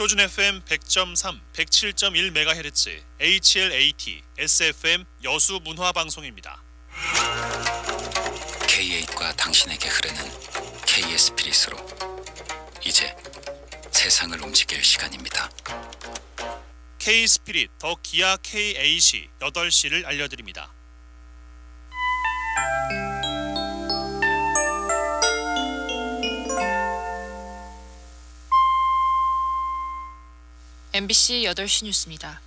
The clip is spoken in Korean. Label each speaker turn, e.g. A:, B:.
A: 표준 FM 100.3, 107.1MHz, HLAT, SFM 여수 문화 방송입니다.
B: K8과 당신에게 흐르는 K의 스피릿으로 이제 세상을 움직일 시간입니다.
A: K 스피릿 더 기아 K8이 8시를 알려드립니다.
C: MBC 8시 뉴스입니다.